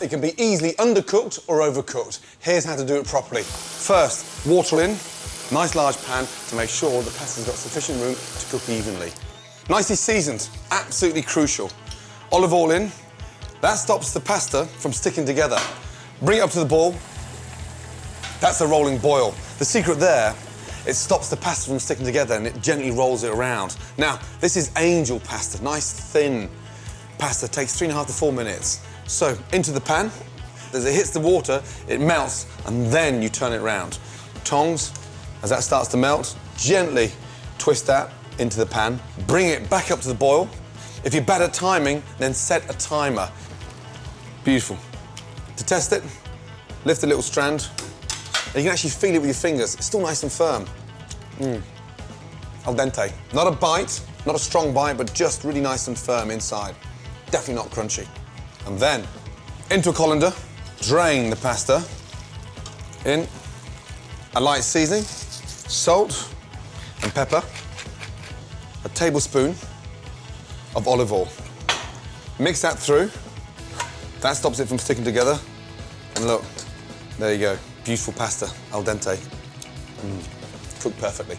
It can be easily undercooked or overcooked. Here's how to do it properly. First, water in, nice large pan to make sure the pasta's got sufficient room to cook evenly. Nicely seasoned, absolutely crucial. Olive oil in, that stops the pasta from sticking together. Bring it up to the boil. That's a rolling boil. The secret there, it stops the pasta from sticking together and it gently rolls it around. Now, this is angel pasta, nice thin pasta, takes three and a half to four minutes. So, into the pan, as it hits the water, it melts, and then you turn it around. Tongs, as that starts to melt, gently twist that into the pan, bring it back up to the boil. If you're bad at timing, then set a timer. Beautiful. To test it, lift a little strand. And you can actually feel it with your fingers. It's still nice and firm. Mm. Al dente. Not a bite, not a strong bite, but just really nice and firm inside. Definitely not crunchy. And then, into a colander, drain the pasta. In a light seasoning, salt and pepper, a tablespoon of olive oil. Mix that through. That stops it from sticking together. And look, there you go. Beautiful pasta, al dente. Mm. Cooked perfectly.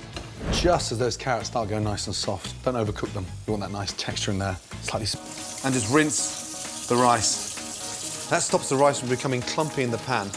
Just as those carrots start going nice and soft, don't overcook them. You want that nice texture in there, slightly... And just rinse the rice. That stops the rice from becoming clumpy in the pan.